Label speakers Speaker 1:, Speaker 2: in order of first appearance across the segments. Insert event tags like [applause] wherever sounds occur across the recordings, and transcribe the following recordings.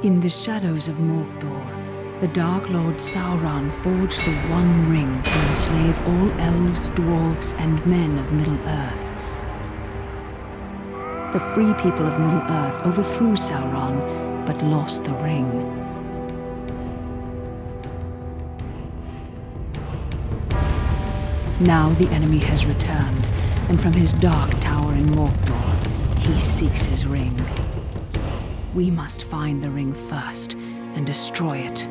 Speaker 1: In the shadows of Mordor, the Dark Lord Sauron forged the One Ring to enslave all elves, dwarves, and men of Middle-earth. The free people of Middle-earth overthrew Sauron, but lost the ring. Now the enemy has returned, and from his dark tower in Mordor, he seeks his ring. We must find the ring first and destroy it.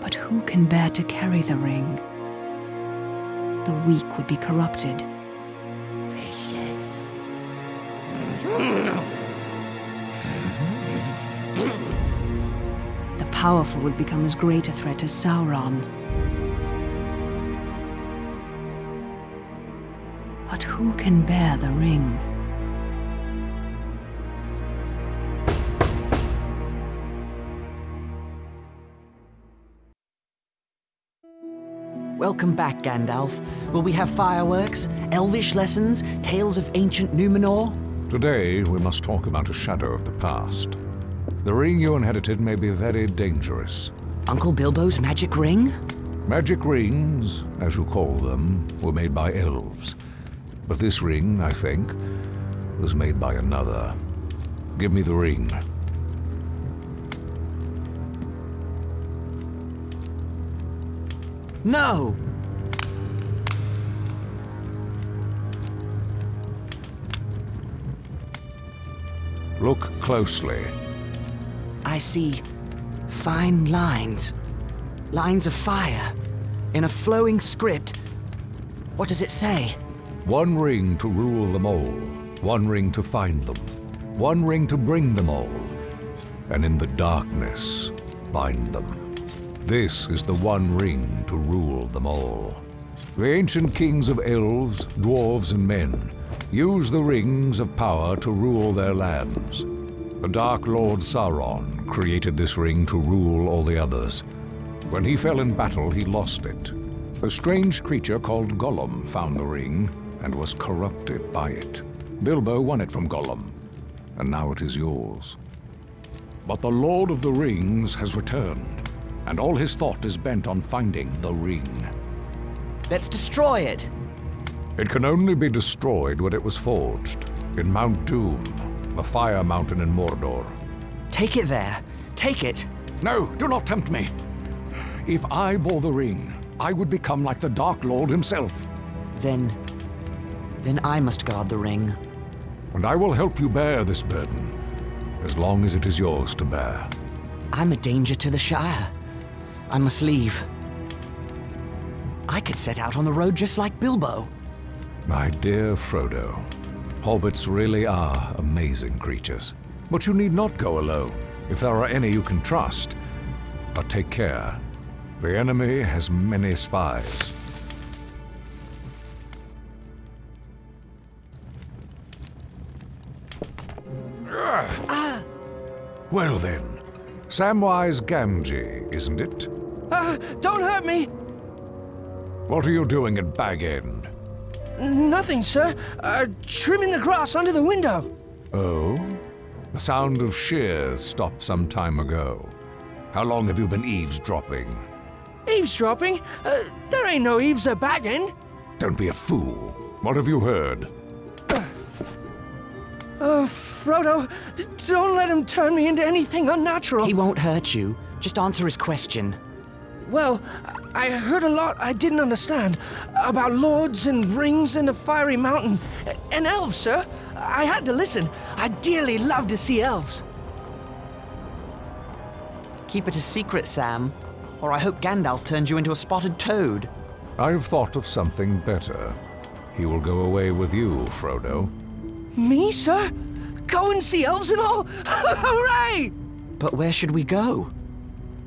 Speaker 1: But who can bear to carry the ring? The weak would be corrupted.
Speaker 2: Precious.
Speaker 1: The powerful would become as great a threat as Sauron. But who can bear the ring?
Speaker 3: Welcome back, Gandalf. Will we have fireworks, elvish lessons, tales of ancient Numenor?
Speaker 4: Today, we must talk about a shadow of the past. The ring you inherited may be very dangerous.
Speaker 3: Uncle Bilbo's magic ring?
Speaker 4: Magic rings, as you call them, were made by elves. But this ring, I think, was made by another. Give me the ring.
Speaker 3: No!
Speaker 4: Look closely.
Speaker 3: I see fine lines. Lines of fire. In a flowing script. What does it say?
Speaker 4: One ring to rule them all. One ring to find them. One ring to bring them all. And in the darkness, bind them. This is the one ring to rule them all. The ancient kings of elves, dwarves, and men use the rings of power to rule their lands. The Dark Lord Sauron created this ring to rule all the others. When he fell in battle, he lost it. A strange creature called Gollum found the ring and was corrupted by it. Bilbo won it from Gollum, and now it is yours. But the Lord of the Rings has returned, and all his thought is bent on finding the ring.
Speaker 3: Let's destroy it!
Speaker 4: It can only be destroyed when it was forged, in Mount Doom, the Fire Mountain in Mordor.
Speaker 3: Take it there. Take it.
Speaker 4: No, do not tempt me. If I bore the ring, I would become like the Dark Lord himself.
Speaker 3: Then... Then I must guard the ring.
Speaker 4: And I will help you bear this burden, as long as it is yours to bear.
Speaker 3: I'm a danger to the Shire. I must leave. I could set out on the road just like Bilbo.
Speaker 4: My dear Frodo, hobbits really are amazing creatures. But you need not go alone, if there are any you can trust. But take care. The enemy has many spies. Ah! Well then, Samwise Gamgee, isn't it?
Speaker 5: Uh, don't hurt me!
Speaker 4: What are you doing at Bag End?
Speaker 5: Nothing, sir. Uh, trimming the grass under the window.
Speaker 4: Oh? The sound of shears stopped some time ago. How long have you been eavesdropping?
Speaker 5: Eavesdropping? Uh, there ain't no eaves at Bag End.
Speaker 4: Don't be a fool. What have you heard?
Speaker 5: Oh, Frodo, don't let him turn me into anything unnatural.
Speaker 3: He won't hurt you. Just answer his question.
Speaker 5: Well, I heard a lot I didn't understand about lords and rings and the fiery mountain. And elves, sir. I had to listen. I dearly love to see elves.
Speaker 3: Keep it a secret, Sam. Or I hope Gandalf turns you into a spotted toad.
Speaker 4: I've thought of something better. He will go away with you, Frodo.
Speaker 5: Me, sir? Go and see elves and all? [laughs] Hooray!
Speaker 3: But where should we go?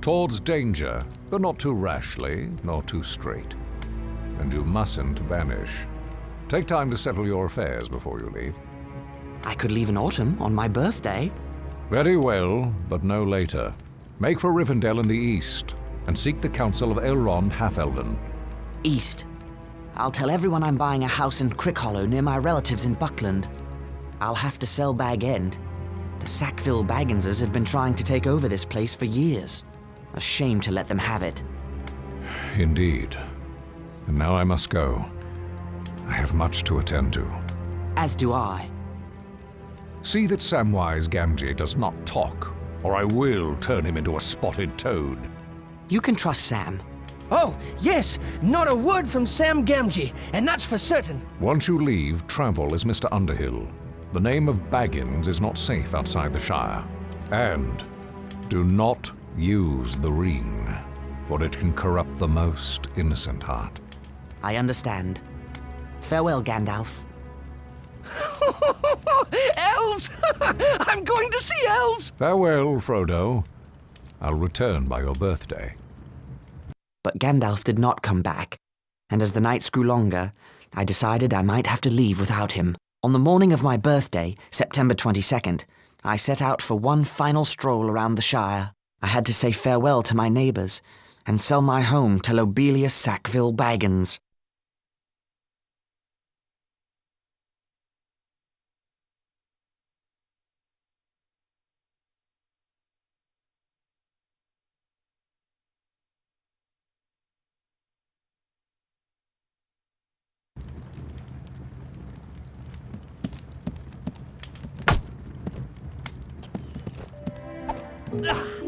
Speaker 4: Towards danger, but not too rashly, nor too straight. And you mustn't vanish. Take time to settle your affairs before you leave.
Speaker 3: I could leave in autumn, on my birthday.
Speaker 4: Very well, but no later. Make for Rivendell in the east, and seek the counsel of Elrond Half-Elven.
Speaker 3: East. I'll tell everyone I'm buying a house in Crickhollow near my relatives in Buckland. I'll have to sell Bag End. The Sackville Bagginses have been trying to take over this place for years. A shame to let them have it.
Speaker 4: Indeed. And now I must go. I have much to attend to.
Speaker 3: As do I.
Speaker 4: See that Samwise Gamgee does not talk, or I will turn him into a spotted toad.
Speaker 3: You can trust Sam.
Speaker 5: Oh, yes, not a word from Sam Gamgee, and that's for certain.
Speaker 4: Once you leave, travel as Mr. Underhill. The name of Baggins is not safe outside the Shire. And do not use the ring, for it can corrupt the most innocent heart.
Speaker 3: I understand. Farewell, Gandalf. [laughs]
Speaker 5: elves! [laughs] I'm going to see elves!
Speaker 4: Farewell, Frodo. I'll return by your birthday.
Speaker 3: But Gandalf did not come back, and as the nights grew longer, I decided I might have to leave without him. On the morning of my birthday, September 22nd, I set out for one final stroll around the Shire. I had to say farewell to my neighbours and sell my home to Lobelia Sackville Baggins. The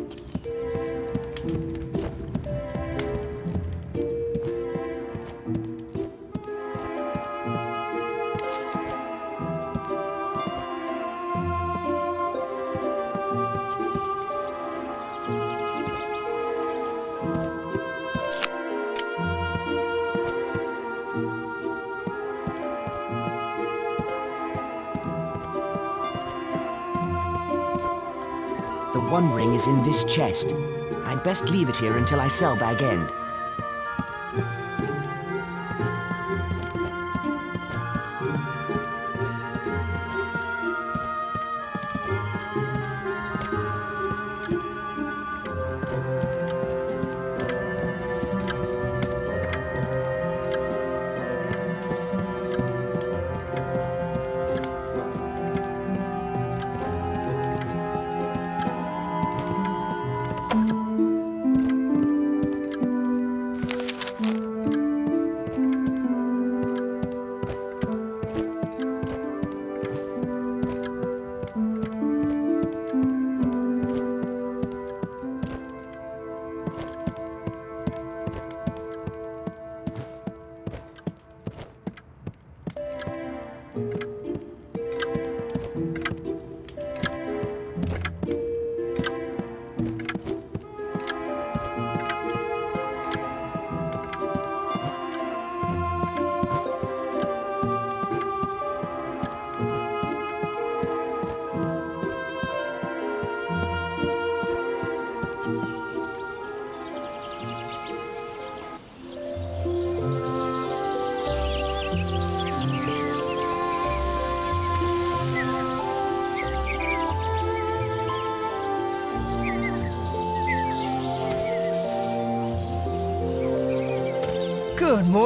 Speaker 3: One Ring is in this chest. I'd best leave it here until I sell Bag End.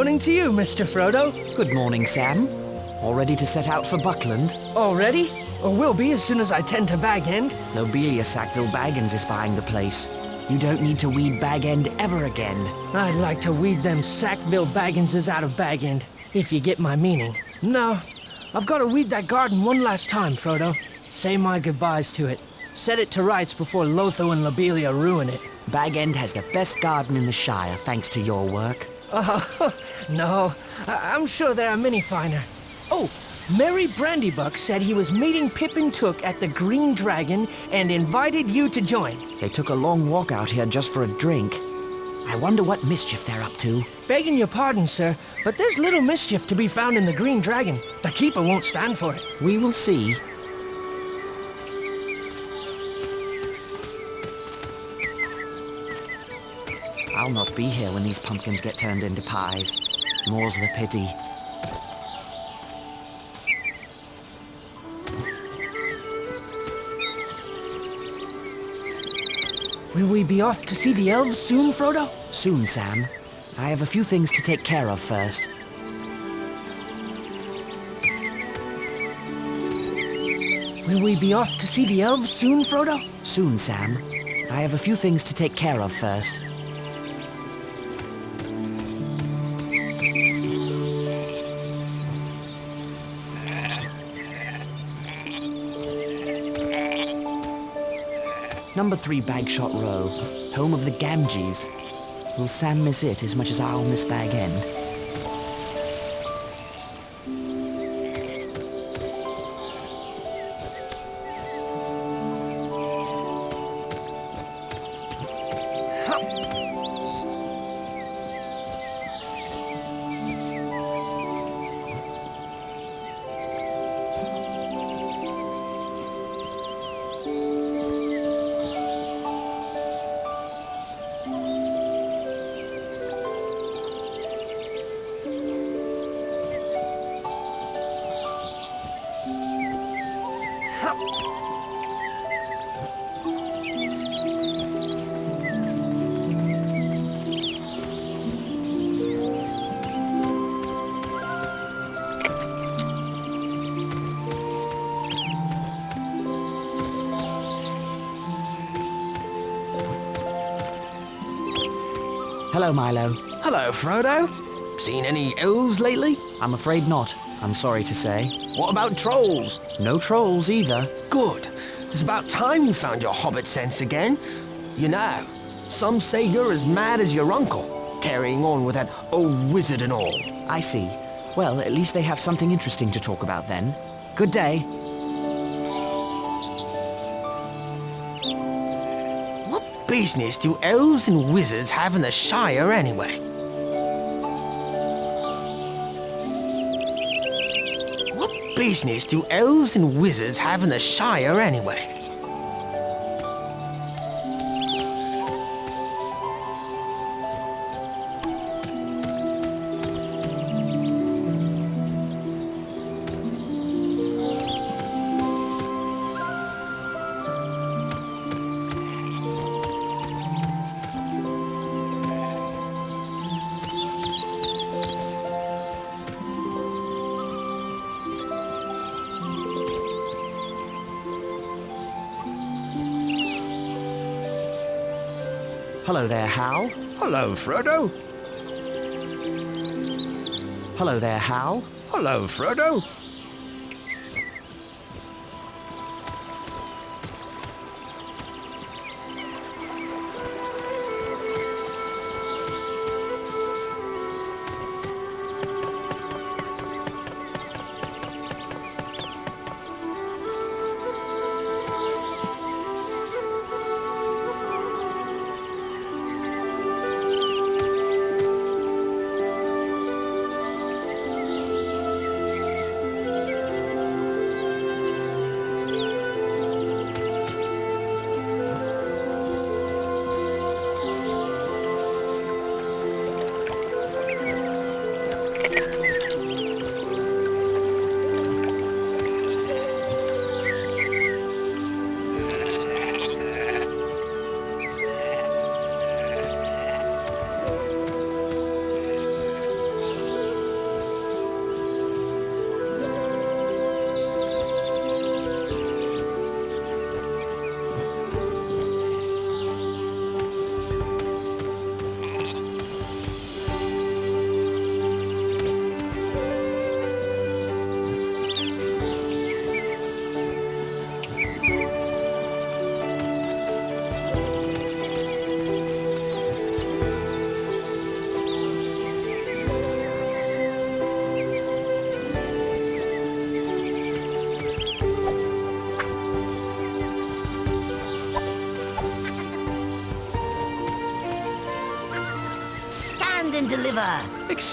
Speaker 5: Morning to you, Mr. Frodo.
Speaker 3: Good morning, Sam. All ready to set out for Buckland?
Speaker 5: Already? Or will be as soon as I tend to Bag End.
Speaker 3: Lobelia Sackville Baggins is buying the place. You don't need to weed Bag End ever again.
Speaker 5: I'd like to weed them Sackville Bagginses out of Bag End, if you get my meaning. No, I've got to weed that garden one last time, Frodo. Say my goodbyes to it. Set it to rights before Lotho and Lobelia ruin it.
Speaker 3: Bag End has the best garden in the Shire, thanks to your work.
Speaker 5: Oh, [laughs] no. I- I'm sure there are many finer. Oh, Merry Brandybuck said he was meeting Pippin Took at the Green Dragon and invited you to join.
Speaker 3: They took a long walk out here just for a drink. I wonder what mischief they're up to.
Speaker 5: Begging your pardon, sir, but there's little mischief to be found in the Green Dragon. The Keeper won't stand for it.
Speaker 3: We will see. I'll not be here when these pumpkins get turned into pies. More's the pity.
Speaker 5: Will we be off to see the elves soon, Frodo?
Speaker 3: Soon, Sam. I have a few things to take care of first.
Speaker 5: Will we be off to see the elves soon, Frodo?
Speaker 3: Soon, Sam. I have a few things to take care of first. Number three Bagshot Row, home of the Gamgees. Will Sam miss it as much as I'll miss Bag End? Milo.
Speaker 6: Hello, Frodo. Seen any elves lately?
Speaker 3: I'm afraid not, I'm sorry to say.
Speaker 6: What about trolls?
Speaker 3: No trolls either.
Speaker 6: Good. It's about time you found your hobbit sense again. You know, some say you're as mad as your uncle, carrying on with that old wizard and all.
Speaker 3: I see. Well, at least they have something interesting to talk about then. Good day.
Speaker 6: Business do elves and wizards have in the Shire anyway? What business do elves and wizards have in the Shire anyway?
Speaker 3: Hello there, Hal.
Speaker 7: Hello, Frodo.
Speaker 3: Hello there, Hal.
Speaker 7: Hello, Frodo.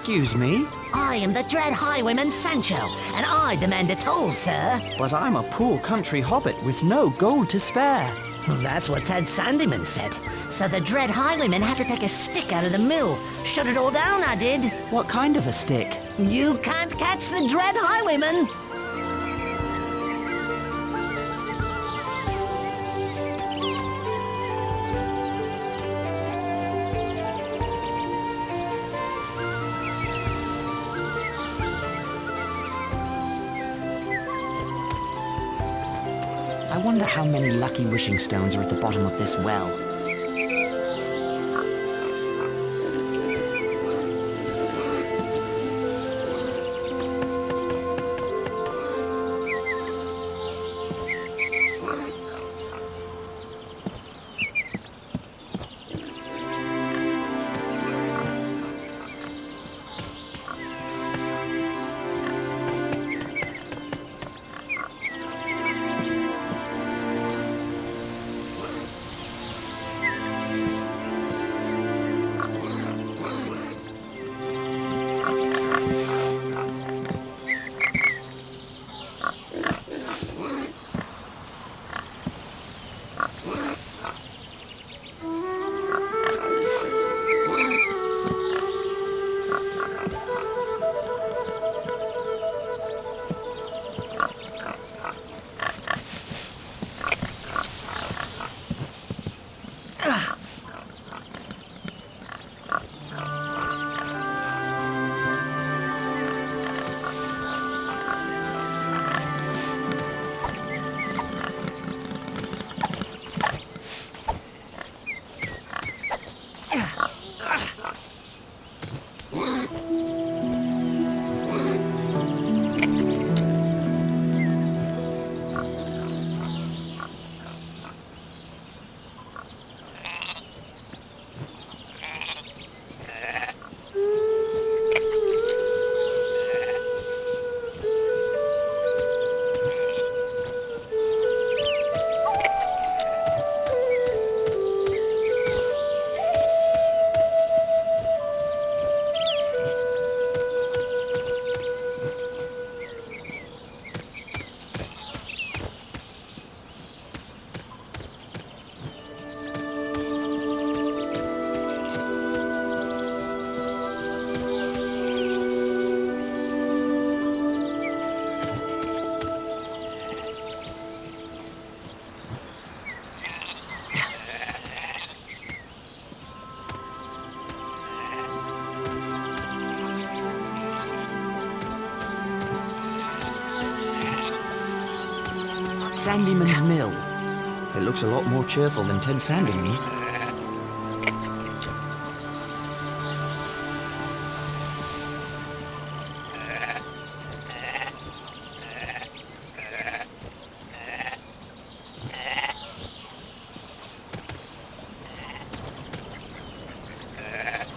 Speaker 3: Excuse me,
Speaker 8: I am the Dread Highwayman Sancho, and I demand a toll, sir.
Speaker 3: but I'm a poor country hobbit with no gold to spare.
Speaker 8: That's what Ted Sandyman said. So the Dread Highwayman had to take a stick out of the mill. Shut it all down, I did.
Speaker 3: What kind of a stick?
Speaker 8: You can't catch the Dread Highwayman.
Speaker 3: Many lucky wishing stones are at the bottom of this well. Sandyman's Mill. It looks a lot more cheerful than Ted Sandyman.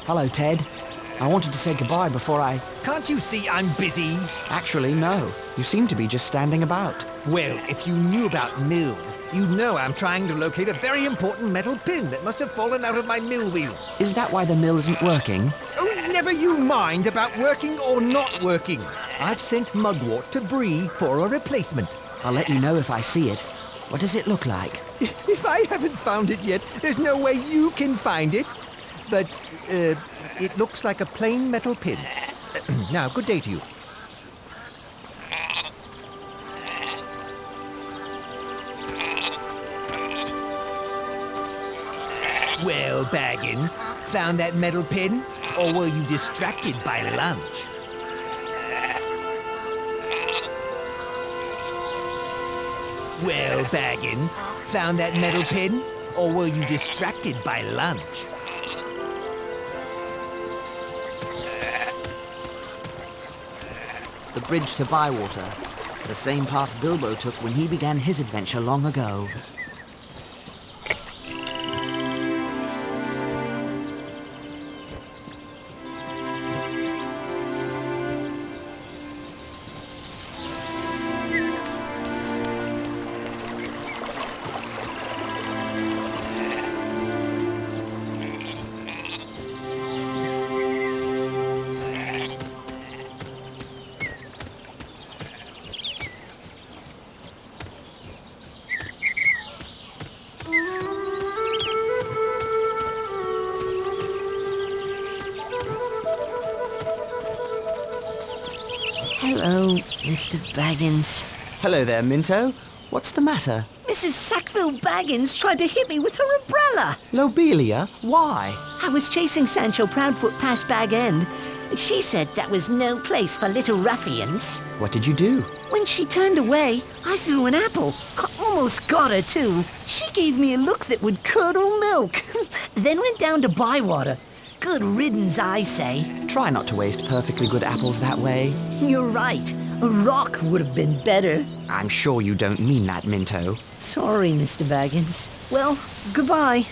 Speaker 3: Hello, Ted. I wanted to say goodbye before I...
Speaker 7: Can't you see I'm busy?
Speaker 3: Actually, no. You seem to be just standing about.
Speaker 7: Well, if you knew about mills, you'd know I'm trying to locate a very important metal pin that must have fallen out of my mill wheel.
Speaker 3: Is that why the mill isn't working?
Speaker 7: Oh, never you mind about working or not working. I've sent Mugwort to Bree for a replacement.
Speaker 3: I'll let you know if I see it. What does it look like? [laughs]
Speaker 7: If I haven't found it yet, there's no way you can find it. But, uh, it looks like a plain metal pin. [clears throat] now, good day to you. Baggins, found that metal pin? Or were you distracted by lunch? Well, Baggins, found that metal pin? Or were you distracted by lunch?
Speaker 3: The bridge to Bywater. The same path Bilbo took when he began his adventure long ago.
Speaker 2: Baggins.
Speaker 3: Hello there, Minto. What's the matter?
Speaker 2: Mrs. Sackville Baggins tried to hit me with her umbrella.
Speaker 3: Lobelia? Why?
Speaker 2: I was chasing Sancho Proudfoot past Bag End. She said that was no place for little ruffians.
Speaker 3: What did you do?
Speaker 2: When she turned away, I threw an apple. I almost got her, too. She gave me a look that would curdle milk. [laughs] then went down to Bywater. Good riddance, I say.
Speaker 3: Try not to waste perfectly good apples that way.
Speaker 2: You're right. A rock would have been better.
Speaker 3: I'm sure you don't mean that, Minto.
Speaker 2: Sorry, Mr. Baggins. Well, goodbye.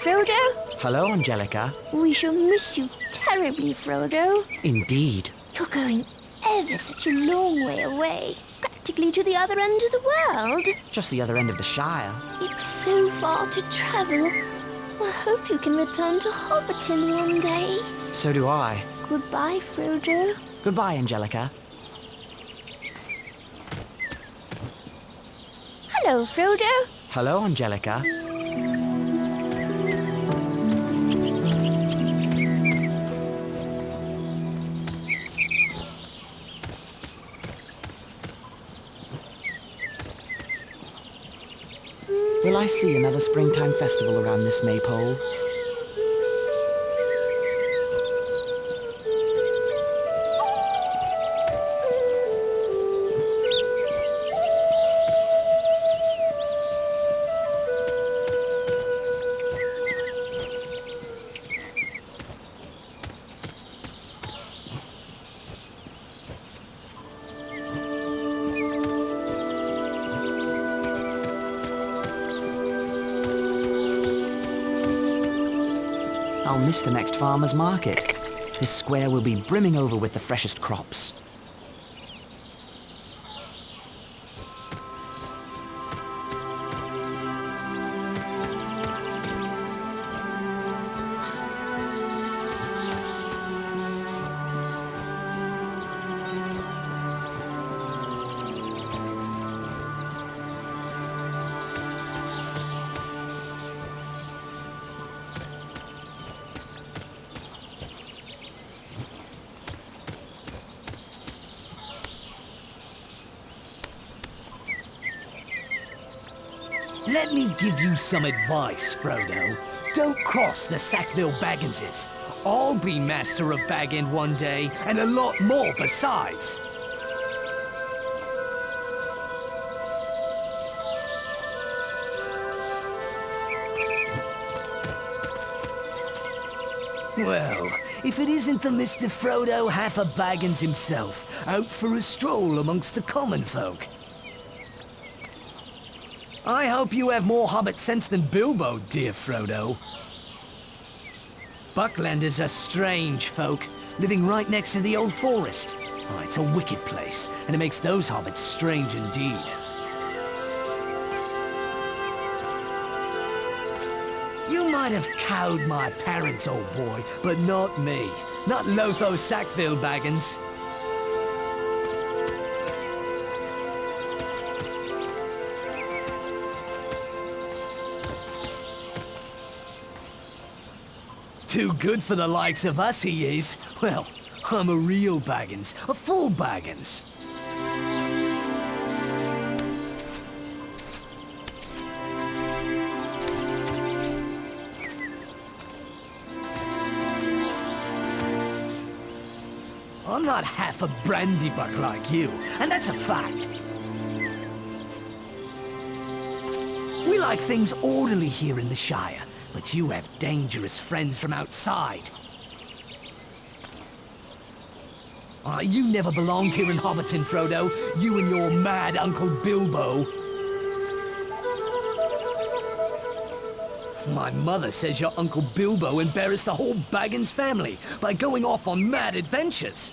Speaker 9: Frodo.
Speaker 3: Hello, Angelica.
Speaker 9: We shall miss you terribly, Frodo.
Speaker 3: Indeed.
Speaker 9: You're going ever such a long way away, practically to the other end of the world.
Speaker 3: Just the other end of the Shire.
Speaker 9: It's so far to travel. I hope you can return to Hobbiton one day.
Speaker 3: So do I.
Speaker 9: Goodbye, Frodo.
Speaker 3: Goodbye, Angelica.
Speaker 9: Hello, Frodo.
Speaker 3: Hello, Angelica. See another springtime festival around this maypole? The next farmer's market. This square will be brimming over with the freshest crops.
Speaker 10: Let me give you some advice, Frodo. Don't cross the Sackville Bagginses. I'll be Master of Bag End one day, and a lot more besides. Well, if it isn't the Mr. Frodo Half a Baggins himself, out for a stroll amongst the common folk. I hope you have more hobbit sense than Bilbo, dear Frodo. Bucklanders are strange folk, living right next to the old forest. Oh, it's a wicked place, and it makes those hobbits strange indeed. You might have cowed my parents, old boy, but not me. Not Lotho Sackville Baggins. Too good for the likes of us, he is. Well, I'm a real Baggins, a full Baggins. I'm not half a brandybuck like you, and that's a fact. We like things orderly here in the Shire, but you have dangerous friends from outside. Ah, you never belonged here in Hobbiton, Frodo. You and your mad Uncle Bilbo. My mother says your Uncle Bilbo embarrassed the whole Baggins family by going off on mad adventures.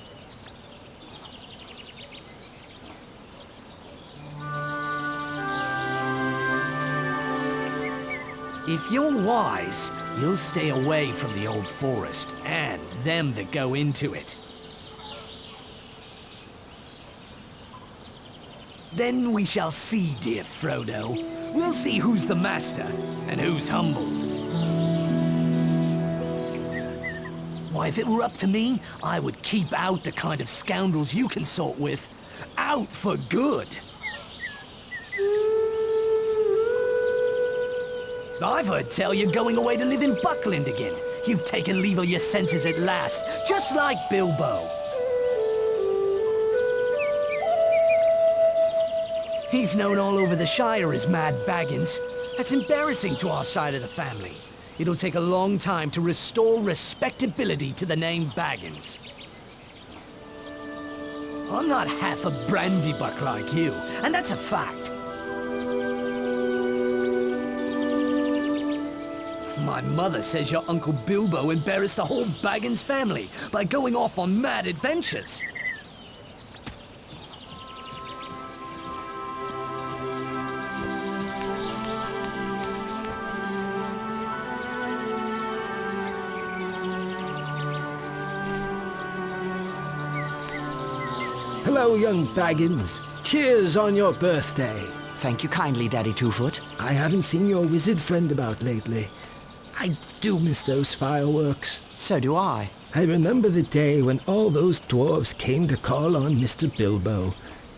Speaker 10: If you're wise, you'll stay away from the old forest and them that go into it. Then we shall see, dear Frodo. We'll see who's the master and who's humbled. Why, if it were up to me, I would keep out the kind of scoundrels you consort with. Out for good. I've heard tell you're going away to live in Buckland again. You've taken leave of your senses at last, just like Bilbo. He's known all over the Shire as Mad Baggins. That's embarrassing to our side of the family. It'll take a long time to restore respectability to the name Baggins. I'm not half a brandybuck like you, and that's a fact. My mother says your Uncle Bilbo embarrassed the whole Baggins family by going off on mad adventures.
Speaker 11: Hello, young Baggins. Cheers on your birthday.
Speaker 3: Thank you kindly, Daddy Twofoot.
Speaker 11: I haven't seen your wizard friend about lately. I do miss those fireworks.
Speaker 3: So do I.
Speaker 11: I remember the day when all those dwarves came to call on Mr. Bilbo.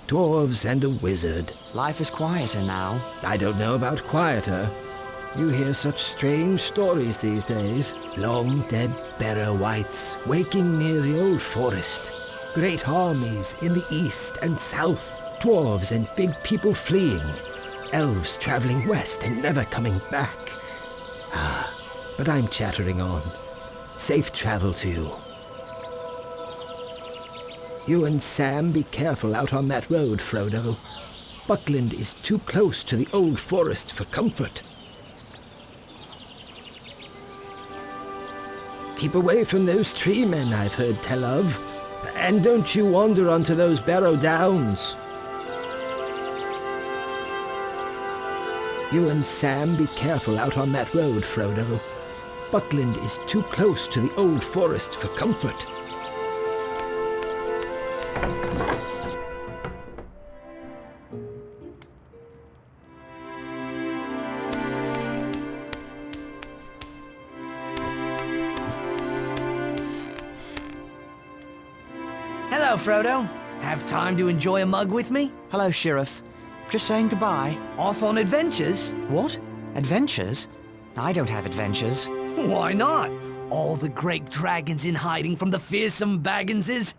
Speaker 11: Dwarves and a wizard.
Speaker 3: Life is quieter now.
Speaker 11: I don't know about quieter. You hear such strange stories these days. Long dead Barrow Wights waking near the old forest. Great armies in the east and south. Dwarves and big people fleeing. Elves traveling west and never coming back. Ah, but I'm chattering on. Safe travel to you. You and Sam be careful out on that road, Frodo. Buckland is too close to the old forest for comfort. Keep away from those tree men I've heard tell of. And don't you wander onto those Barrow Downs. You and Sam be careful out on that road, Frodo. Buckland is too close to the old forest for comfort.
Speaker 10: Hello, Frodo. Have time to enjoy a mug with me?
Speaker 3: Hello, Sheriff. Just saying goodbye.
Speaker 10: Off on adventures?
Speaker 3: What? Adventures? I don't have adventures.
Speaker 10: Why not? All the great dragons in hiding from the fearsome Bagginses?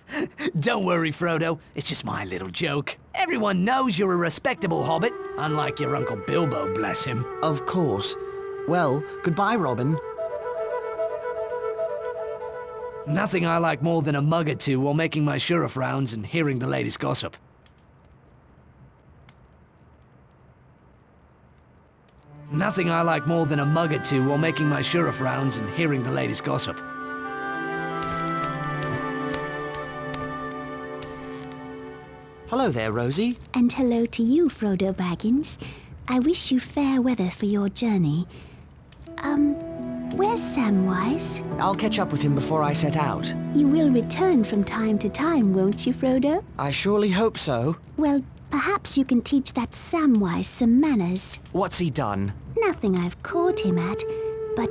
Speaker 10: [laughs] Don't worry, Frodo. It's just my little joke. Everyone knows you're a respectable hobbit, unlike your Uncle Bilbo, bless him.
Speaker 3: Of course. Well, goodbye, Robin.
Speaker 10: Nothing I like more than a mug or two while making my sheriff rounds and hearing the latest gossip. Nothing I like more than a mug or two while making my sheriff rounds and hearing the latest gossip.
Speaker 3: Hello there, Rosie.
Speaker 9: And hello to you, Frodo Baggins. I wish you fair weather for your journey. Um,
Speaker 12: Where's Samwise?
Speaker 3: I'll catch up with him before I set out.
Speaker 12: You will return from time to time, won't you, Frodo?
Speaker 3: I surely hope so.
Speaker 12: Well, perhaps you can teach that Samwise some manners.
Speaker 3: What's he done?
Speaker 12: Nothing I've caught him at, but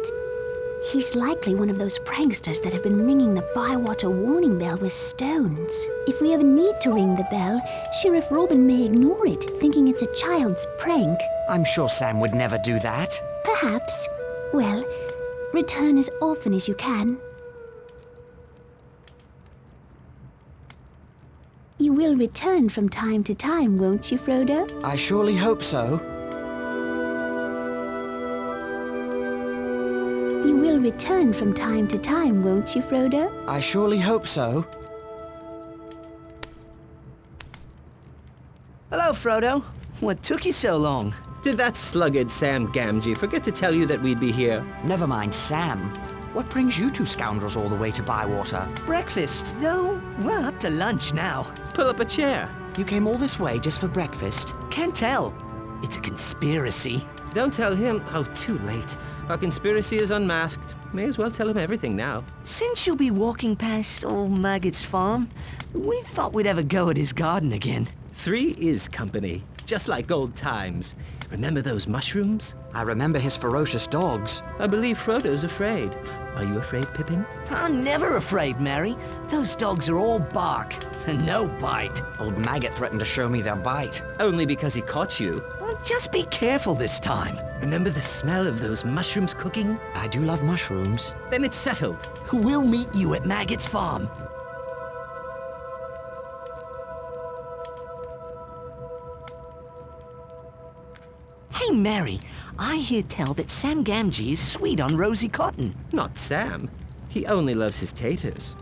Speaker 12: he's likely one of those pranksters that have been ringing the Bywater warning bell with stones. If we ever need to ring the bell, Sheriff Robin may ignore it, thinking it's a child's prank.
Speaker 3: I'm sure Sam would never do that.
Speaker 12: Perhaps. Well, return as often as you can. You will return from time to time, won't you, Frodo?
Speaker 3: I surely hope so.
Speaker 12: You will return from time to time, won't you, Frodo?
Speaker 3: I surely hope so.
Speaker 10: Hello, Frodo. What took you so long?
Speaker 13: Did that sluggard Sam Gamgee forget to tell you that we'd be here?
Speaker 3: Never mind Sam. What brings you two scoundrels all the way to Bywater?
Speaker 10: Breakfast, though. We're up to lunch now.
Speaker 13: Pull up a chair.
Speaker 3: You came all this way just for breakfast?
Speaker 10: Can't tell. It's a conspiracy.
Speaker 13: Don't tell him. Oh, too late. Our conspiracy is unmasked. May as well tell him everything now.
Speaker 10: Since you'll be walking past old Maggot's farm, we thought we'd have a go at his garden again.
Speaker 13: Three is company, just like old times. Remember those mushrooms?
Speaker 3: I remember his ferocious dogs.
Speaker 13: I believe Frodo's afraid. Are you afraid, Pippin?
Speaker 10: I'm never afraid, Merry. Those dogs are all bark and [laughs] no bite.
Speaker 3: Old Maggot threatened to show me their bite.
Speaker 13: Only because he caught you.
Speaker 10: Well, just be careful this time.
Speaker 13: Remember the smell of those mushrooms cooking?
Speaker 3: I do love mushrooms.
Speaker 13: Then it's settled.
Speaker 10: We'll meet you at Maggot's farm. Hey, Merry, I hear tell that Sam Gamgee is sweet on Rosie Cotton.
Speaker 13: Not Sam. He only loves his taters.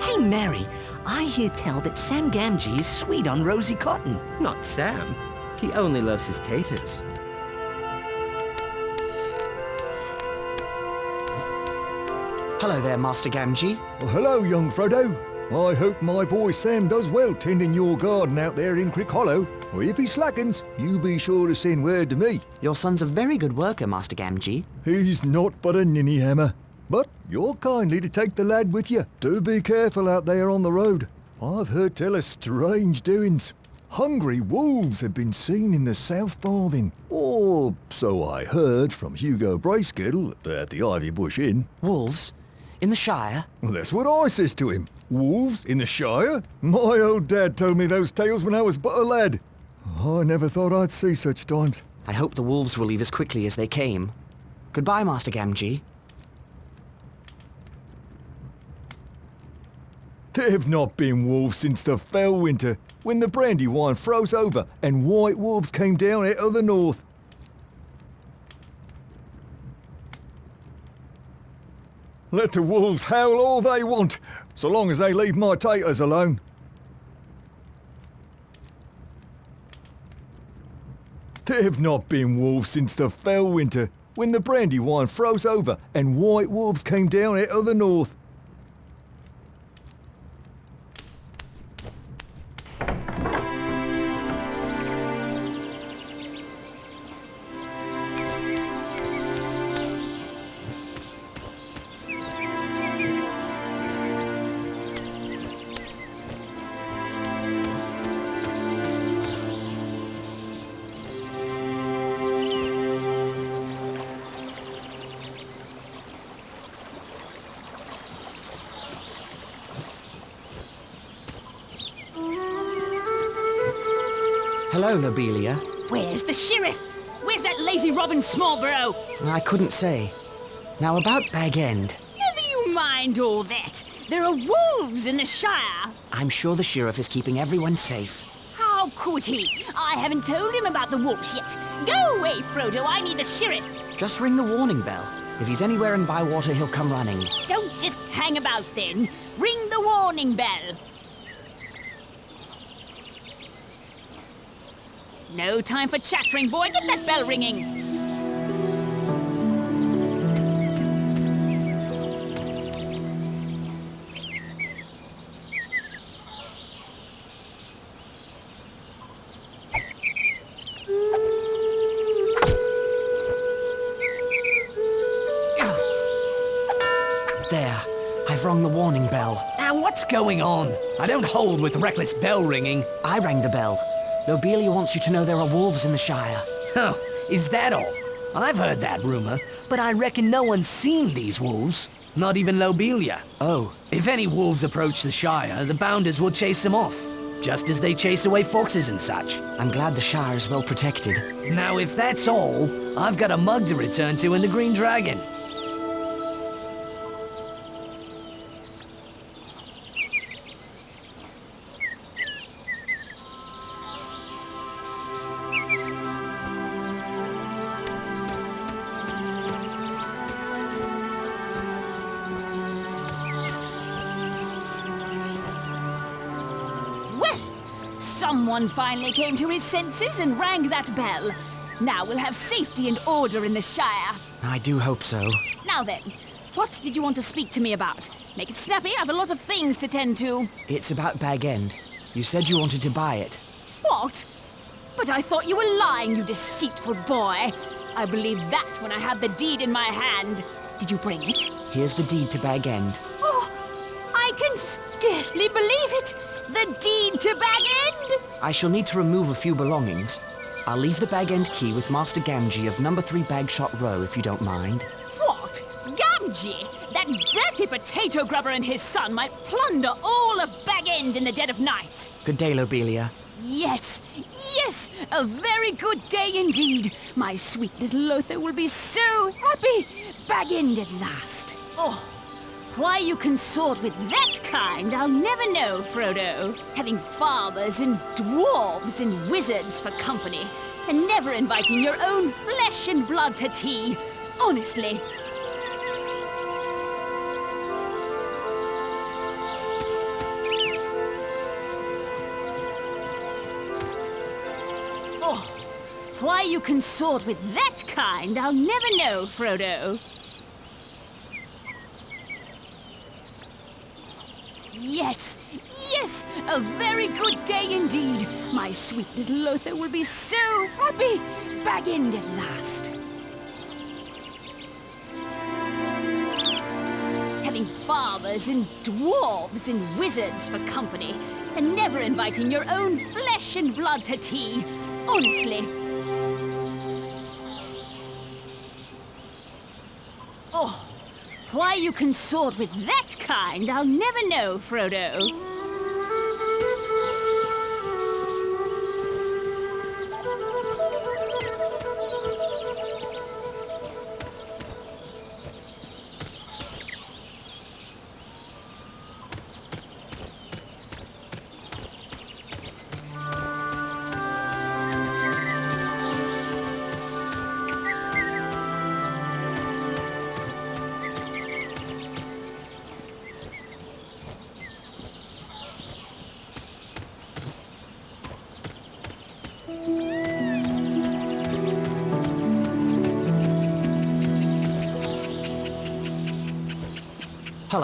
Speaker 10: Hey, Merry, I hear tell that Sam Gamgee is sweet on Rosie Cotton.
Speaker 13: Not Sam. He only loves his taters.
Speaker 3: Hello there, Master Gamgee.
Speaker 14: Well, hello, young Frodo. I hope my boy Sam does well tending your garden out there in Crick Hollow. Or if he slackens, you be sure to send word to me.
Speaker 3: Your son's a very good worker, Master Gamgee.
Speaker 14: He's not but a ninny hammer. But you're kindly to take the lad with you. Do be careful out there on the road. I've heard tell of strange doings. Hungry wolves have been seen in the South Farthing. Or so I heard from Hugo Bracegirdle at the Ivy Bush Inn.
Speaker 3: Wolves? In the Shire?
Speaker 14: Well, that's what I says to him. Wolves in the Shire? My old dad told me those tales when I was but a lad. I never thought I'd see such times.
Speaker 3: I hope the wolves will leave as quickly as they came. Goodbye, Master Gamgee.
Speaker 14: There've not been wolves since the fell winter, when the Brandywine froze over and white wolves came down out of the north. Let the wolves howl all they want, so long as they leave my taters alone. There've not been wolves since the fell winter, when the Brandywine froze over and white wolves came down out of the north.
Speaker 3: Hello, Lobelia.
Speaker 15: Where's the sheriff? Where's that lazy Robin Smallburrow?
Speaker 3: I couldn't say. Now, about Bag End.
Speaker 15: Never you mind all that. There are wolves in the Shire.
Speaker 3: I'm sure the sheriff is keeping everyone safe.
Speaker 15: How could he? I haven't told him about the wolves yet. Go away, Frodo. I need the sheriff.
Speaker 3: Just ring the warning bell. If he's anywhere in Bywater, he'll come running.
Speaker 15: Don't just hang about then. Ring the warning bell. No time for chattering, boy. Get that bell ringing.
Speaker 3: There. I've rung the warning bell.
Speaker 10: Now, what's going on? I don't hold with reckless bell ringing.
Speaker 3: I rang the bell. Lobelia wants you to know there are wolves in the Shire.
Speaker 10: Oh, is that all? I've heard that rumor, but I reckon no one's seen these wolves. Not even Lobelia.
Speaker 3: Oh,
Speaker 10: If any wolves approach the Shire, the Bounders will chase them off. Just as they chase away foxes and such.
Speaker 3: I'm glad the Shire is well protected.
Speaker 10: Now, if that's all, I've got a mug to return to in the Green Dragon.
Speaker 15: Finally came to his senses and rang that bell. Now we'll have safety and order in the Shire.
Speaker 3: I do hope so.
Speaker 15: Now then, what did you want to speak to me about? Make it snappy, I have a lot of things to tend to.
Speaker 3: It's about Bag End. You said you wanted to buy it.
Speaker 15: What? But I thought you were lying, you deceitful boy. I believe that when I had the deed in my hand. Did you bring it?
Speaker 3: Here's the deed to Bag End.
Speaker 15: Oh, I can scarcely believe it. The deed to Bag End.
Speaker 3: I shall need to remove a few belongings. I'll leave the Bag End key with Master Gamgee of number three Bagshot Row, if you don't mind.
Speaker 15: What? Gamgee? That dirty potato grubber and his son might plunder all of Bag End in the dead of night.
Speaker 3: Good day, Lobelia.
Speaker 15: Yes, yes, a very good day indeed. My sweet little Lotho will be so happy. Bag End at last. Oh, why you consort with that kind, I'll never know, Frodo. Having farmers and dwarves and wizards for company, and never inviting your own flesh and blood to tea. Honestly. Oh, why you consort with that kind, I'll never know, Frodo. Indeed. My sweet little Lotho will be so happy. Bag End at last. Having farmers and dwarves and wizards for company, and never inviting your own flesh and blood to tea. Honestly. Oh, why you consort with that kind, I'll never know, Frodo.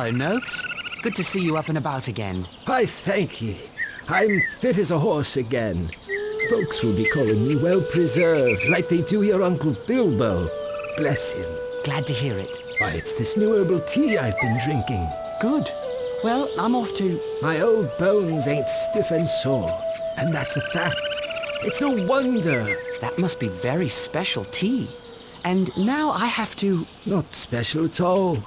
Speaker 3: Hello, Noakes. Good to see you up and about again.
Speaker 11: I thank ye. I'm fit as a horse again. Folks will be calling me well preserved, like they do your Uncle Bilbo. Bless him.
Speaker 3: Glad to hear it.
Speaker 11: Why, it's this new herbal tea I've been drinking.
Speaker 3: Good. Well, I'm off to...
Speaker 11: My old bones ain't stiff and sore, and that's a fact. It's a wonder.
Speaker 3: That must be very special tea. And now I have to...
Speaker 11: Not special at all.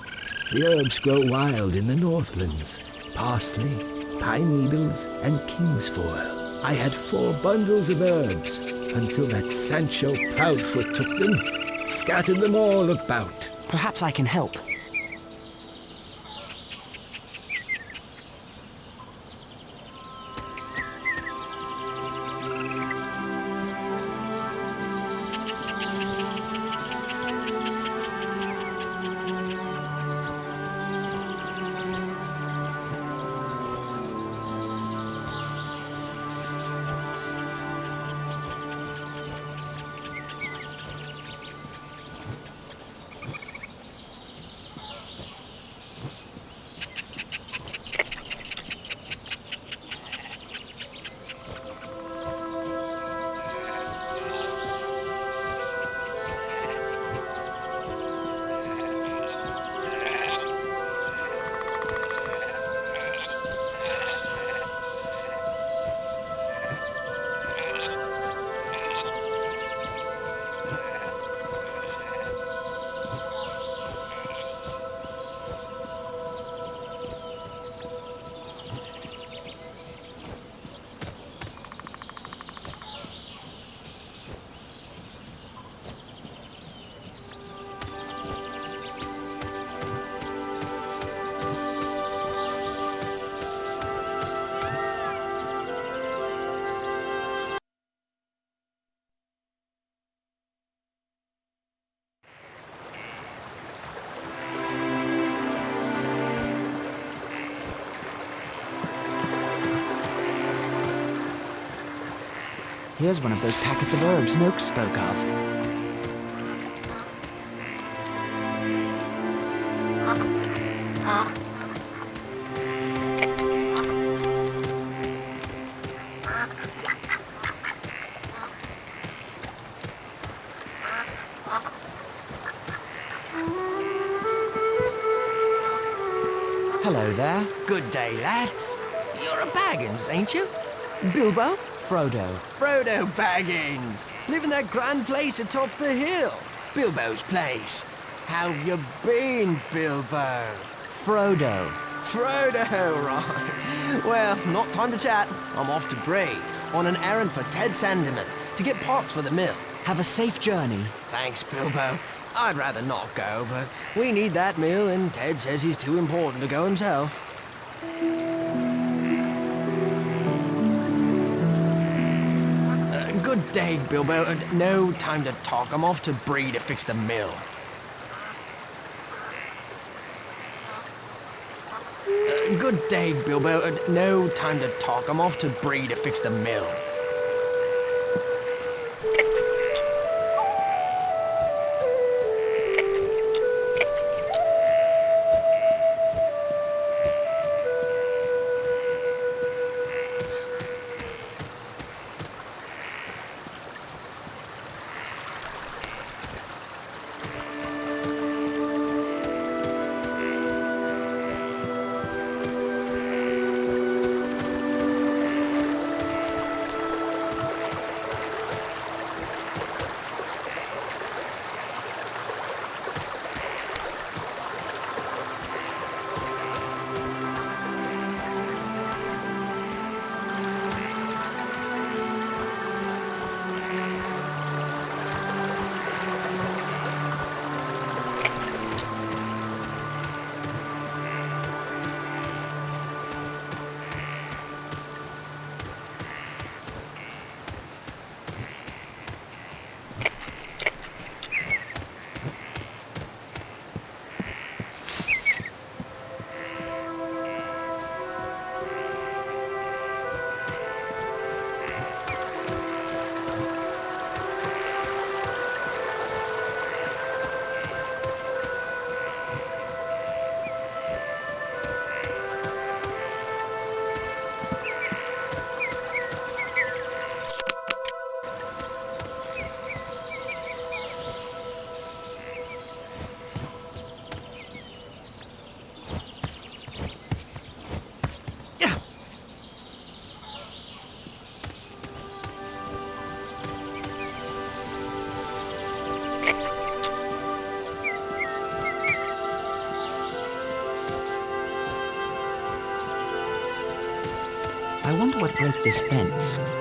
Speaker 11: The herbs grow wild in the Northlands. Parsley, pine needles, and kingsfoil. I had four bundles of herbs until that Sancho Proudfoot took them, scattered them all about.
Speaker 3: Perhaps I can help. Here's one of those packets of herbs Noakes spoke of. Hello there.
Speaker 6: Good day, lad. You're a Baggins, ain't you? Bilbo?
Speaker 3: Frodo.
Speaker 6: Frodo Baggins. Live in that grand place atop the hill. Bilbo's place. How've you been, Bilbo?
Speaker 3: Frodo.
Speaker 6: Frodo, right. Well, not time to chat. I'm off to Bree on an errand for Ted Sandyman to get parts for the mill.
Speaker 3: Have a safe journey.
Speaker 6: Thanks, Bilbo. I'd rather not go, but we need that mill, and Ted says he's too important to go himself. Day, Bilbo. Uh, no time to talk. I'm off to Bree to fix the mill. Uh, good day, Bilbo. Uh, no time to talk. I'm off to Bree to fix the mill.
Speaker 3: Wonder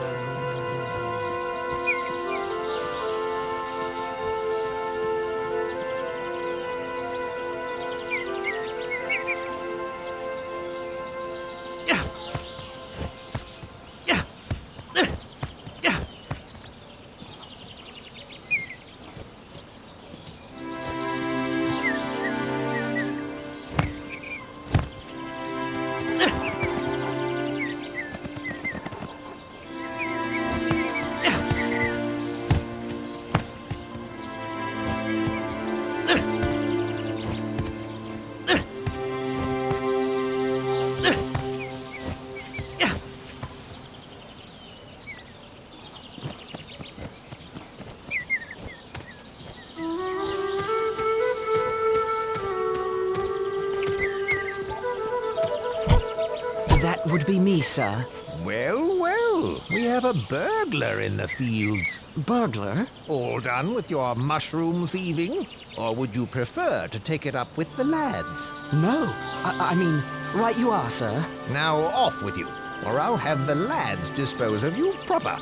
Speaker 3: me, sir.
Speaker 7: Well, well, we have a burglar in the fields.
Speaker 3: Burglar?
Speaker 7: All done with your mushroom thieving? Or would you prefer to take it up with the lads?
Speaker 3: No. I, I mean, right you are, sir.
Speaker 7: Now off with you, or I'll have the lads dispose of you proper.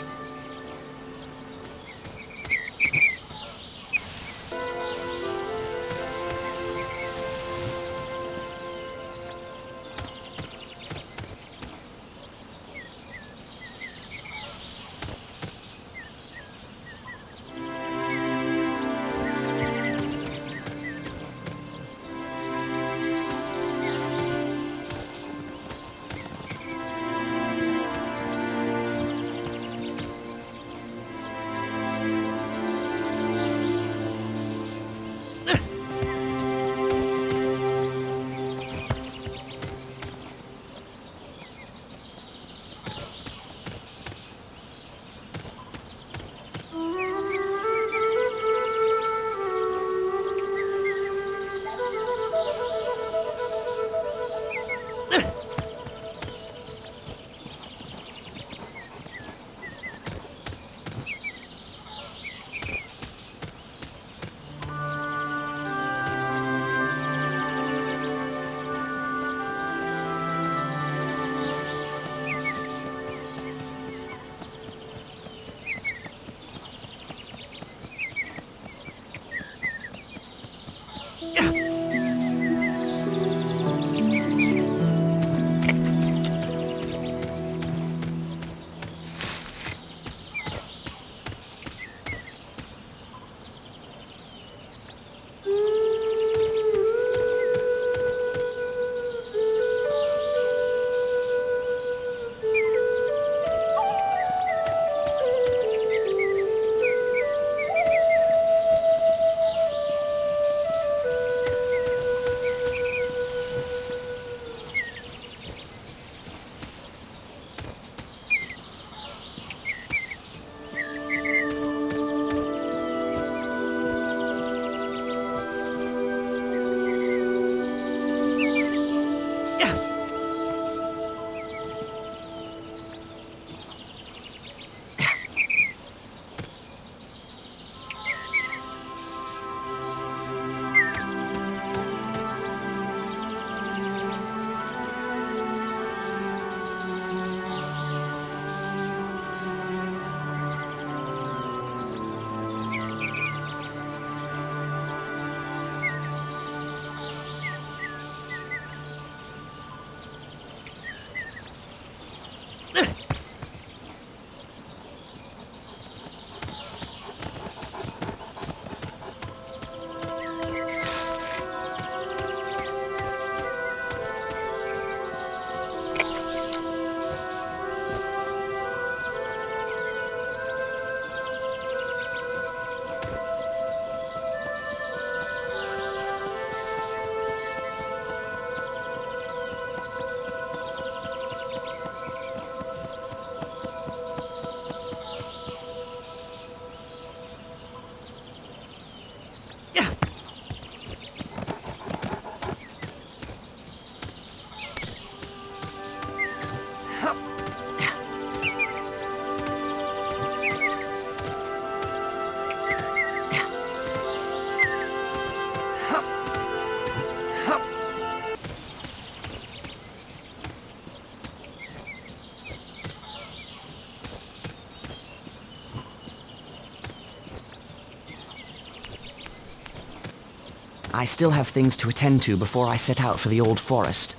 Speaker 3: I still have things to attend to before I set out for the old forest.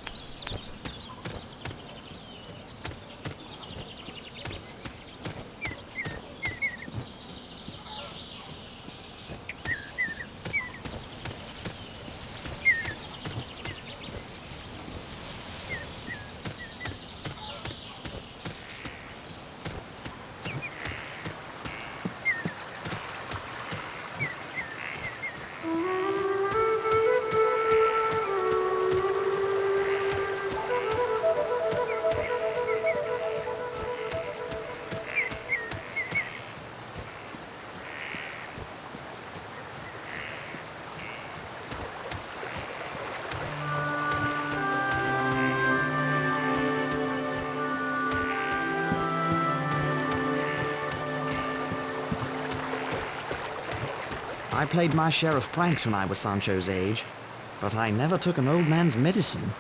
Speaker 3: Played my share of pranks when I was Sancho's age, but I never took an old man's medicine.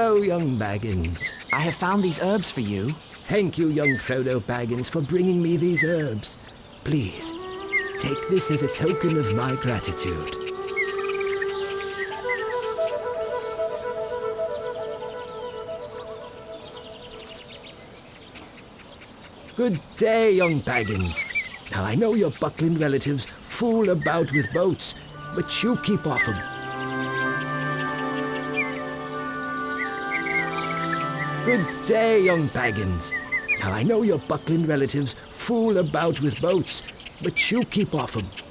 Speaker 11: Hello, young Baggins.
Speaker 3: I have found these herbs for you.
Speaker 11: Thank you, young Frodo Baggins, for bringing me these herbs. Please, take this as a token of my gratitude. Good day, young Baggins. Now, I know your Buckland relatives fool about with boats, but you keep off off 'em. Good day, young Baggins. Now, I know your Buckland relatives fool about with boats, but you keep off 'em.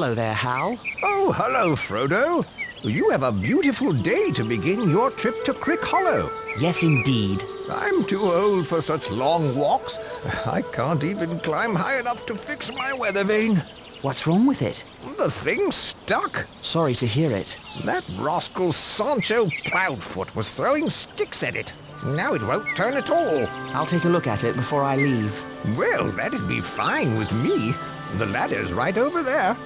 Speaker 3: Hello there, Hal.
Speaker 7: Oh, hello, Frodo. You have a beautiful day to begin your trip to Crick Hollow.
Speaker 3: Yes, indeed.
Speaker 7: I'm too old for such long walks. I can't even climb high enough to fix my weather vane.
Speaker 3: What's wrong with it?
Speaker 7: The thing's stuck.
Speaker 3: Sorry to hear it.
Speaker 7: That rascal Sancho Proudfoot was throwing sticks at it. Now it won't turn at all.
Speaker 3: I'll take a look at it before I leave.
Speaker 7: Well, that'd be fine with me. The ladder's right over there.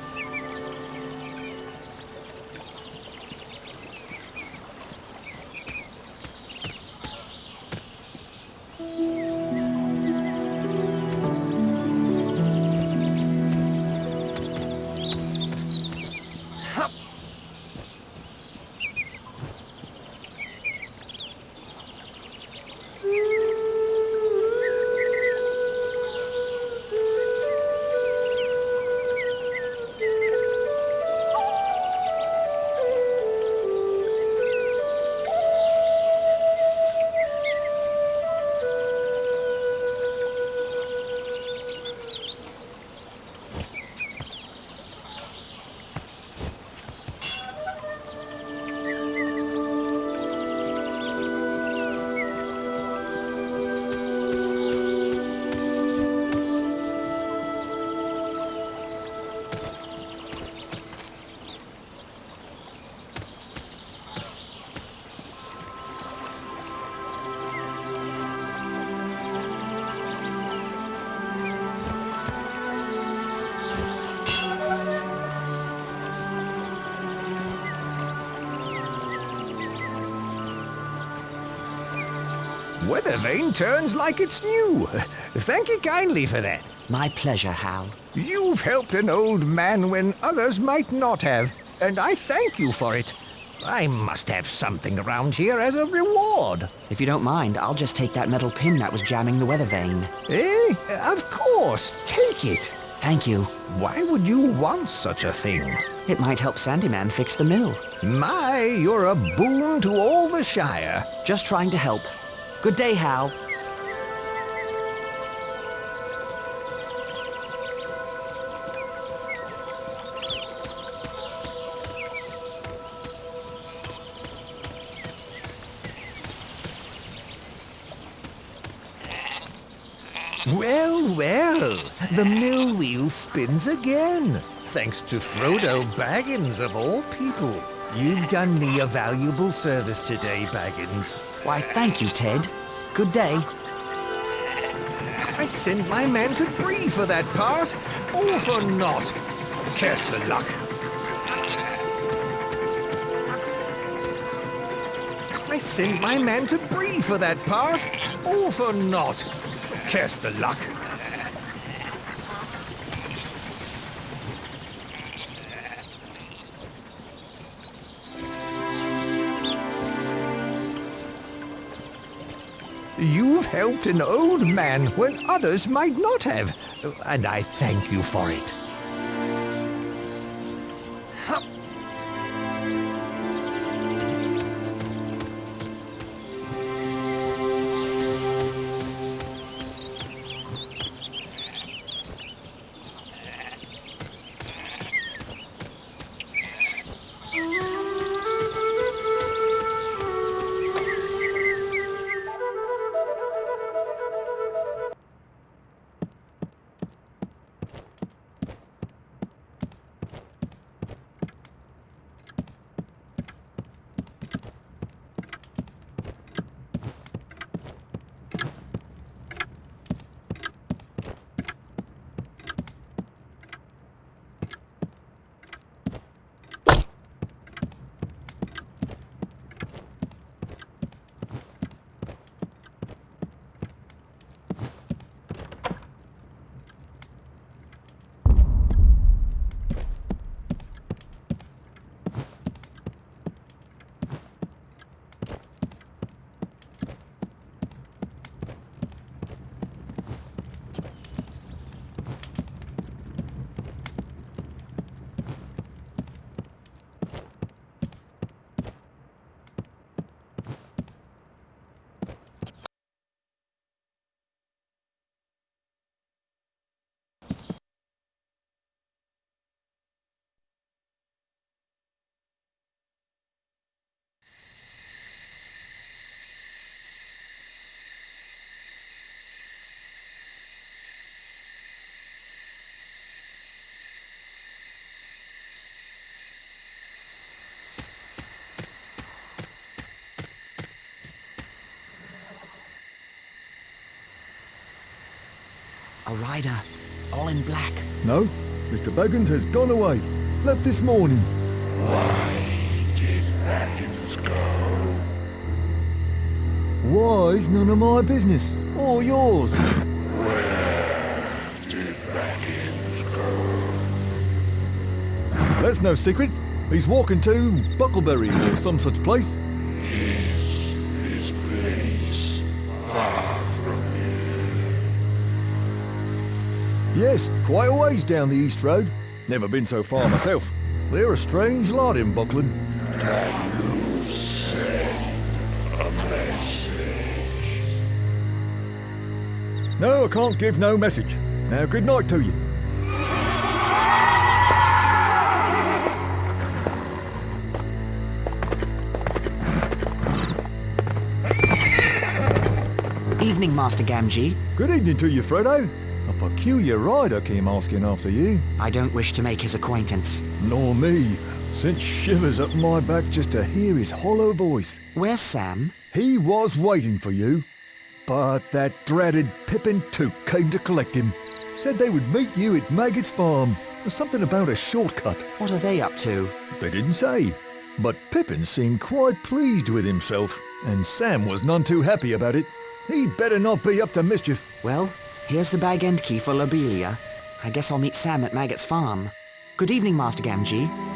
Speaker 7: Turns like it's new. Thank you kindly for that.
Speaker 3: My pleasure, Hal.
Speaker 7: You've helped an old man when others might not have, and I thank you for it. I must have something around here as a reward.
Speaker 3: If you don't mind, I'll just take that metal pin that was jamming the weather vane.
Speaker 7: Eh? Of course. Take it.
Speaker 3: Thank you.
Speaker 7: Why would you want such a thing?
Speaker 3: It might help Sandyman fix the mill.
Speaker 7: My, you're a boon to all the Shire.
Speaker 3: Just trying to help. Good day, Hal.
Speaker 7: The mill wheel spins again. Thanks to Frodo Baggins, of all people. You've done me a valuable service today, Baggins.
Speaker 3: Why, thank you, Ted. Good day.
Speaker 7: I sent my man to Bree for that part. All for naught. Curse the luck. I sent my man to Bree for that part. All for naught. Curse the luck. You've helped an old man when others might not have, and I thank you for it.
Speaker 3: Rider, all in black.
Speaker 14: No, Mr. Baggins has gone away. Left this morning.
Speaker 16: Why did Baggins go?
Speaker 14: Why's none of my business? Or yours?
Speaker 16: Where did Baggins go?
Speaker 14: That's no secret. He's walking to Bucklebury or some such place. Yes, quite a ways down the East Road. Never been so far myself. They're a strange lot in Buckland.
Speaker 16: Can you send a message?
Speaker 14: No, I can't give no message. Now, good night to you.
Speaker 3: Evening, Master Gamgee.
Speaker 14: Good evening to you, Frodo. A peculiar rider came asking after you.
Speaker 3: I don't wish to make his acquaintance.
Speaker 14: Nor me. Sent shivers up my back just to hear his hollow voice.
Speaker 3: Where's Sam?
Speaker 14: He was waiting for you. But that dreaded Pippin Took came to collect him. Said they would meet you at Maggot's farm. Something about a shortcut.
Speaker 3: What are they up to?
Speaker 14: They didn't say. But Pippin seemed quite pleased with himself, and Sam was none too happy about it. He'd better not be up to mischief.
Speaker 3: Well, here's the bag end key for Lobelia. I guess I'll meet Sam at Maggot's farm. Good evening, Master Gamgee.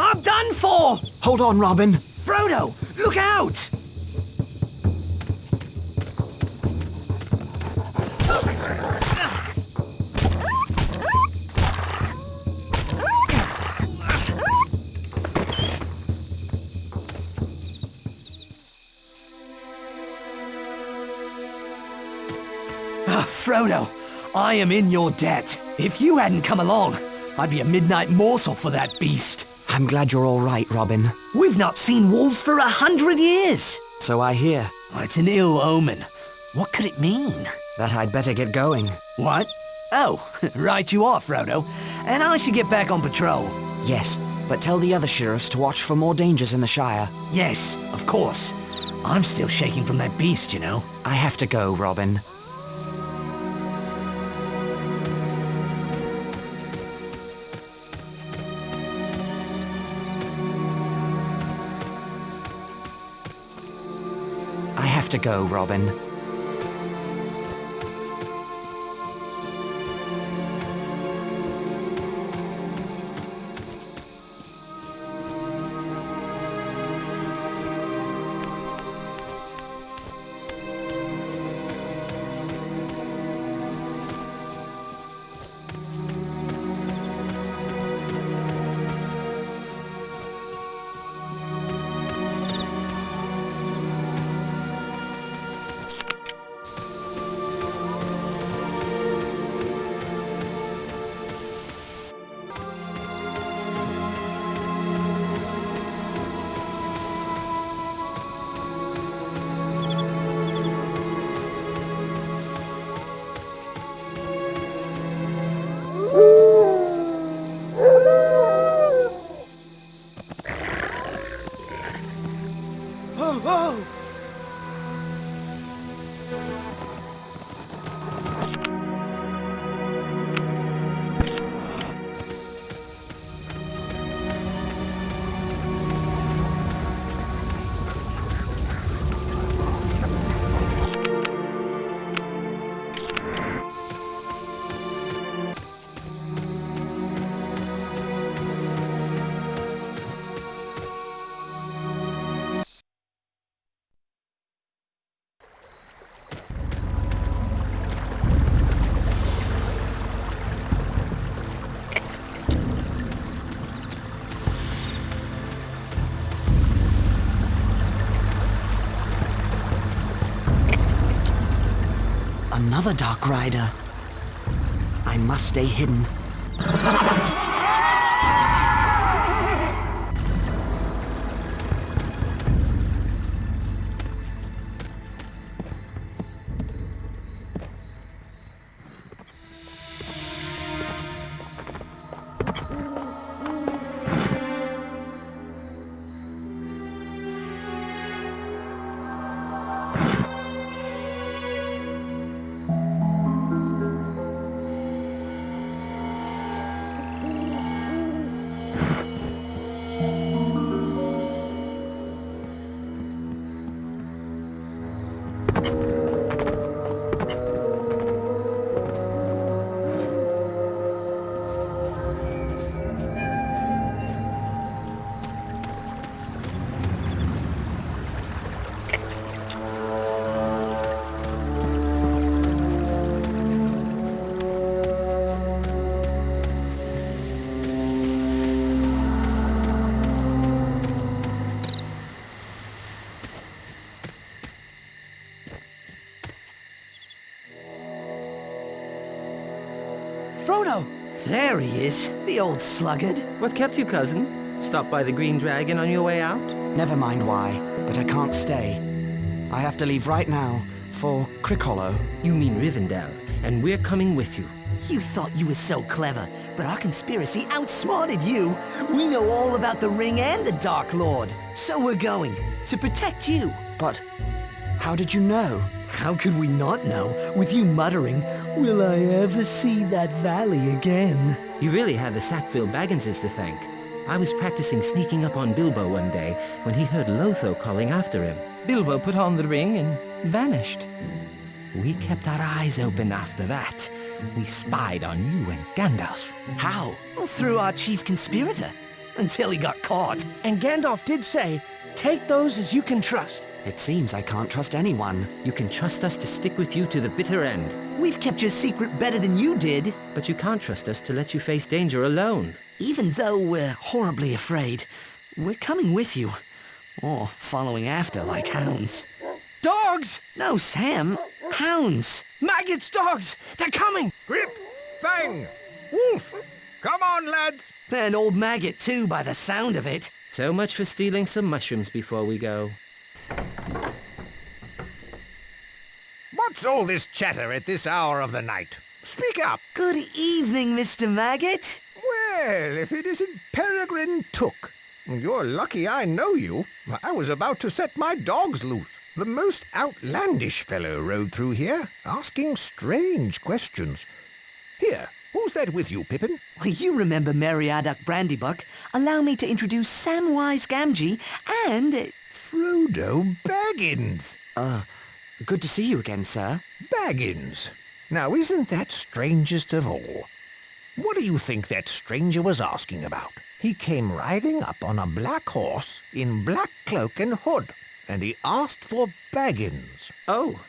Speaker 10: I'm done for!
Speaker 3: Hold on, Robin.
Speaker 10: Frodo, look out! Ah, Frodo, I am in your debt. If you hadn't come along, I'd be a midnight morsel for that beast.
Speaker 3: I'm glad you're all right, Robin.
Speaker 10: We've not seen wolves for a hundred years.
Speaker 3: So I hear.
Speaker 10: Oh, it's an ill omen. What could it mean?
Speaker 3: That I'd better get going.
Speaker 10: What? Oh, [laughs] right you are, Frodo. And I should get back on patrol.
Speaker 3: Yes, but tell the other sheriffs to watch for more dangers in the Shire.
Speaker 10: Yes, of course. I'm still shaking from that beast, you know.
Speaker 3: I have to go, Robin. Go, Robin. Another Dark Rider. I must stay hidden.
Speaker 10: The old sluggard.
Speaker 13: What kept you, cousin? Stop by the Green Dragon on your way out?
Speaker 3: Never mind why, but I can't stay. I have to leave right now for Crickhollow.
Speaker 13: You mean Rivendell, and we're coming with you.
Speaker 10: You thought you were so clever, but our conspiracy outsmarted you. We know all about the ring and the Dark Lord. So we're going, to protect you.
Speaker 3: But how did you know?
Speaker 10: How could we not know, with you muttering, Will I ever see that valley again?
Speaker 13: You really have the Sackville Bagginses to thank. I was practicing sneaking up on Bilbo one day when he heard Lotho calling after him. Bilbo put on the ring and vanished. We kept our eyes open after that. We spied on you and Gandalf.
Speaker 3: How?
Speaker 10: Well, through our chief conspirator, until he got caught.
Speaker 5: And Gandalf did say, take those as you can trust.
Speaker 3: It seems I can't trust anyone.
Speaker 13: You can trust us to stick with you to the bitter end.
Speaker 10: We've kept your secret better than you did.
Speaker 13: But you can't trust us to let you face danger alone.
Speaker 10: Even though we're horribly afraid, we're coming with you. Or following after like hounds.
Speaker 5: Dogs!
Speaker 10: No, Sam. Hounds.
Speaker 5: Maggots, dogs! They're coming!
Speaker 7: Grip! Fang! Wolf! Come on, lads!
Speaker 10: And old Maggot, too, by the sound of it.
Speaker 13: So much for stealing some mushrooms before we go.
Speaker 7: What's all this chatter at this hour of the night? Speak up.
Speaker 2: Good evening, Mr. Maggot.
Speaker 7: Well, if it isn't Peregrine Took. You're lucky I know you. I was about to set my dogs loose. The most outlandish fellow rode through here, asking strange questions. Here, who's that with you, Pippin?
Speaker 2: Well, you remember Meriadoc Brandybuck. Allow me to introduce Samwise Gamgee and...
Speaker 7: Frodo Baggins.
Speaker 3: Uh, good to see you again, sir.
Speaker 7: Baggins. Now, isn't that strangest of all? What do you think that stranger was asking about? He came riding up on a black horse in black cloak and hood, and he asked for Baggins.
Speaker 13: Oh,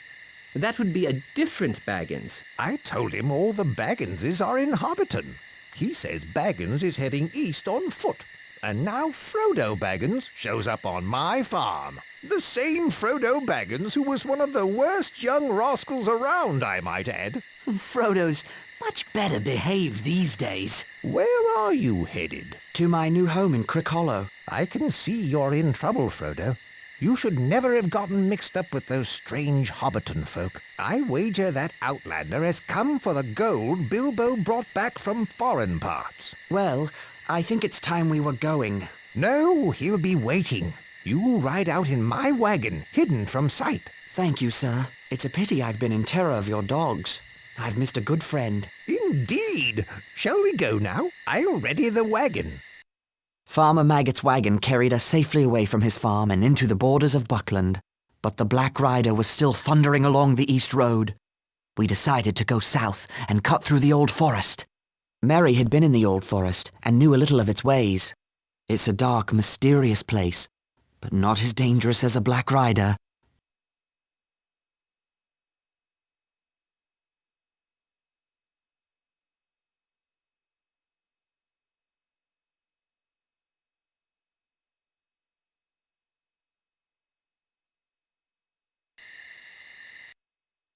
Speaker 13: that would be a different Baggins.
Speaker 7: I told him all the Bagginses are in Hobbiton. He says Baggins is heading east on foot. And now Frodo Baggins shows up on my farm. The same Frodo Baggins who was one of the worst young rascals around, I might add.
Speaker 2: Frodo's much better behaved these days.
Speaker 7: Where are you headed?
Speaker 3: To my new home in Crickhollow.
Speaker 7: I can see you're in trouble, Frodo. You should never have gotten mixed up with those strange Hobbiton folk. I wager that Outlander has come for the gold Bilbo brought back from foreign parts.
Speaker 3: Well, I think it's time we were going.
Speaker 7: No, he'll be waiting. You'll ride out in my wagon, hidden from sight.
Speaker 3: Thank you, sir. It's a pity I've been in terror of your dogs. I've missed a good friend.
Speaker 7: Indeed. Shall we go now? I'll ready the wagon.
Speaker 3: Farmer Maggot's wagon carried us safely away from his farm and into the borders of Buckland. But the Black Rider was still thundering along the East Road. We decided to go south and cut through the Old Forest. Merry had been in the Old Forest and knew a little of its ways. It's a dark, mysterious place, but not as dangerous as a Black Rider.